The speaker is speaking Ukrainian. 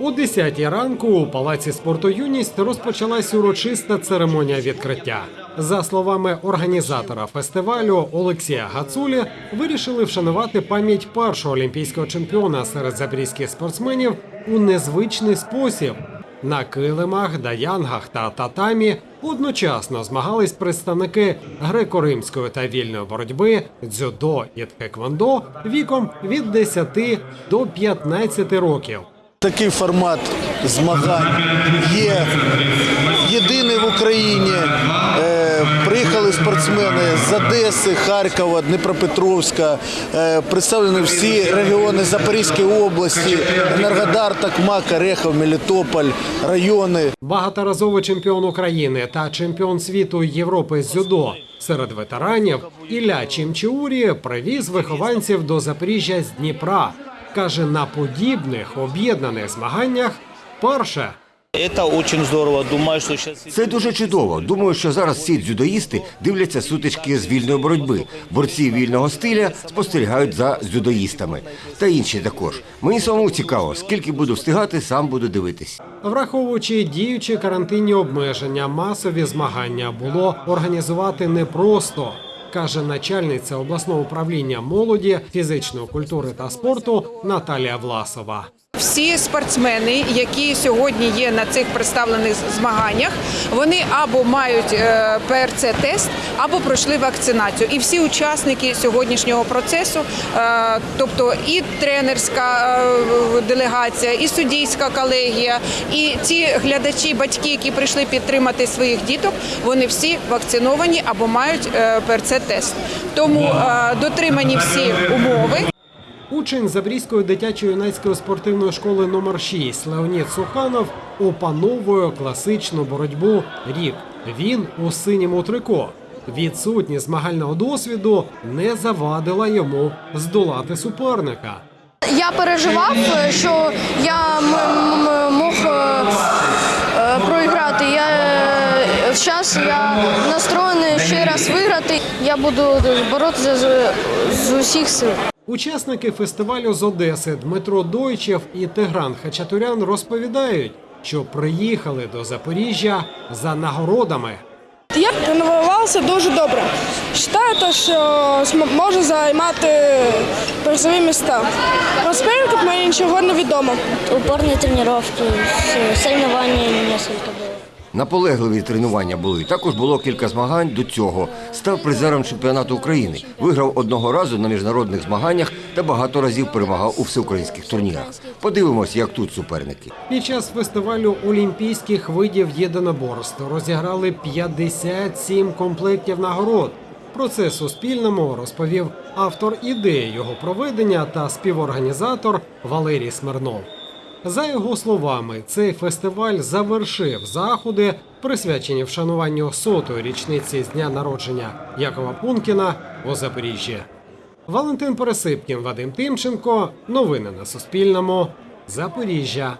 О 10 ранку у палаці спорту юність розпочалась урочиста церемонія відкриття. За словами організатора фестивалю Олексія Гацулі, вирішили вшанувати пам'ять першого олімпійського чемпіона серед запорізьких спортсменів у незвичний спосіб. На килимах, даянгах та татамі одночасно змагались представники греко-римської та вільної боротьби, дзюдо і тхеквондо віком від 10 до 15 років. Такий формат змагань є єдиний в Україні. Е, Приїхали спортсмени з Одеси, Харкова, Дніпропетровська. Е, Представлені всі регіони Запорізької області, Енергодар, Такмак, Орехов, Мелітополь, райони. Багаторазовий чемпіон України та чемпіон світу Європи з дзюдо серед ветеранів Ілля Чімчіурі привіз вихованців до Запоріжжя з Дніпра. Каже, на подібних об'єднаних змаганнях перше. Это очень здорово. Думаю. Це дуже чудово. Думаю, що зараз всі дзюдоїсти дивляться сутички з вільної боротьби. Борці вільного стиля спостерігають за дзюдоїстами. Та інші також. Мені самому цікаво, скільки буду встигати, сам буду дивитись. Враховуючи діючі карантинні обмеження, масові змагання було організувати непросто, каже начальниця обласного управління молоді, фізичної культури та спорту Наталія Власова. Всі спортсмени, які сьогодні є на цих представлених змаганнях, вони або мають е, ПРЦ-тест, або пройшли вакцинацію. І всі учасники сьогоднішнього процесу, е, тобто і тренерська е, делегація, і суддійська колегія, і ті глядачі, батьки, які прийшли підтримати своїх діток, вони всі вакциновані або мають ПРЦ-тест. Тому дотримані всі умови. Учень Забрізької дитячо-юнацької спортивної школи номер 6 Леонід Суханов опановує класичну боротьбу рік. Він у синьому трико. Відсутність змагального досвіду не завадила йому здолати суперника. Я переживав, е, що я мог е, е, проіграти. Я зараз я настроєний ще раз виграти. Я буду боротися з, з усіх сил. Учасники фестивалю з Одеси Дмитро Дойчев і Тигран Хачатурян розповідають, що приїхали до Запоріжжя за нагородами. Я тренувався дуже добре. Вважаю, що можу займати призові міста. Про спарринг мені нічого не відомо. Упорні тренування, соревновання несколько було. Наполегливі тренування були. Також було кілька змагань до цього. Став призером чемпіонату України. Виграв одного разу на міжнародних змаганнях та багато разів перемагав у всеукраїнських турнірах. Подивимось, як тут суперники. Під час фестивалю олімпійських видів єдиноборств розіграли 57 комплектів нагород. Про це Суспільному розповів автор ідеї його проведення та співорганізатор Валерій Смирнов. За його словами, цей фестиваль завершив заходи, присвячені вшануванню сотої річниці з дня народження Якова Пункіна у Запоріжжі. Валентин Пересипкін, Вадим Тимченко. Новини на Суспільному. Запоріжжя.